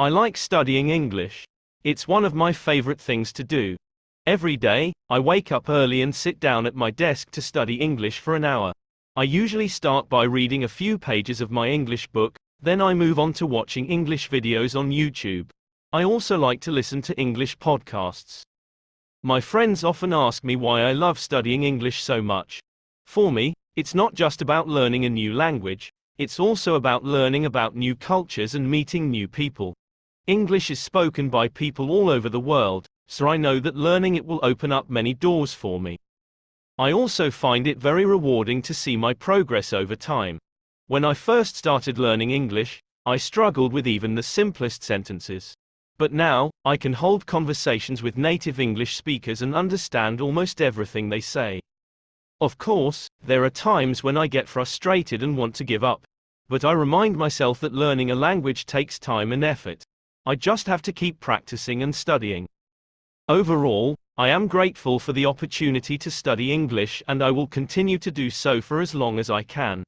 I like studying English. It's one of my favorite things to do. Every day, I wake up early and sit down at my desk to study English for an hour. I usually start by reading a few pages of my English book, then I move on to watching English videos on YouTube. I also like to listen to English podcasts. My friends often ask me why I love studying English so much. For me, it's not just about learning a new language, it's also about learning about new cultures and meeting new people. English is spoken by people all over the world, so I know that learning it will open up many doors for me. I also find it very rewarding to see my progress over time. When I first started learning English, I struggled with even the simplest sentences. But now, I can hold conversations with native English speakers and understand almost everything they say. Of course, there are times when I get frustrated and want to give up. But I remind myself that learning a language takes time and effort. I just have to keep practicing and studying. Overall, I am grateful for the opportunity to study English and I will continue to do so for as long as I can.